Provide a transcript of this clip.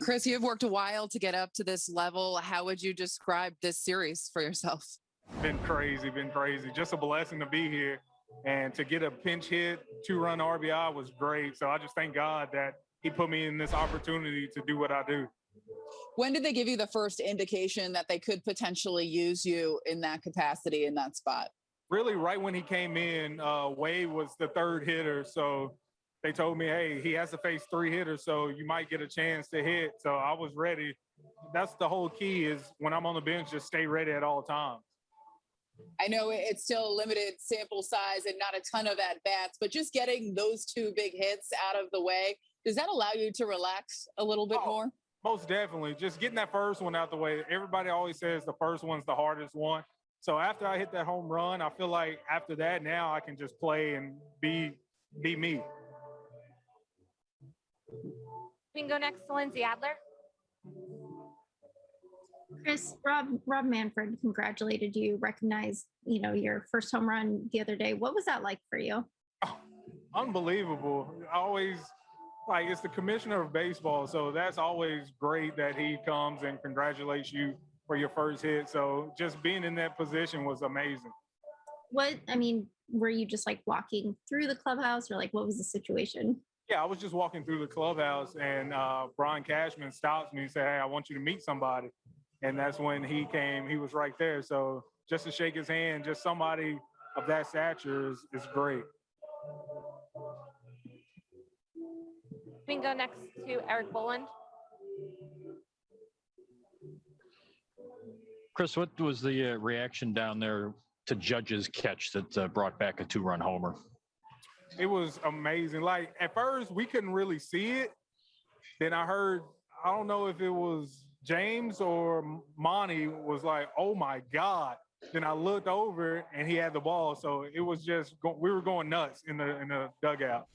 Chris, you have worked a while to get up to this level. How would you describe this series for yourself? Been crazy, been crazy. Just a blessing to be here. And to get a pinch hit, two run RBI was great. So I just thank God that He put me in this opportunity to do what I do. When did they give you the first indication that they could potentially use you in that capacity in that spot? Really, right when he came in, uh, Wade was the third hitter. So they told me, hey, he has to face three hitters, so you might get a chance to hit. So I was ready. That's the whole key is when I'm on the bench, just stay ready at all times. I know it's still a limited sample size and not a ton of at bats, but just getting those two big hits out of the way, does that allow you to relax a little bit Oh, more? Most definitely. Just getting that first one out the way. Everybody always says the first one's the hardest one. So after I hit that home run, I feel like after that now I can just play and be be me. We can go next to Lindsey Adler. Chris, Rob, Rob Manfred congratulated you, recognized, you know, your first home run the other day. What was that like for you? Oh, unbelievable. Always like it's the commissioner of baseball, so that's always great that he comes and congratulates you for your first hit. So just being in that position was amazing. What, I mean, were you just like walking through the clubhouse or like what was the situation? Yeah, I was just walking through the clubhouse and uh, Brian Cashman stops me and said, Hey, I want you to meet somebody. And that's when he came, he was right there. So just to shake his hand, just somebody of that stature is, is great. We can go next to Erik Boland. Chris, what was the uh, reaction down there to Judge's catch that uh, brought back a two-run homer? It was amazing. Like at first, we couldn't really see it. Then I heard, I don't know if it was James or Monty was like, "Oh my God!" Then I looked over and he had the ball, so it was just we were going nuts in the in the dugout.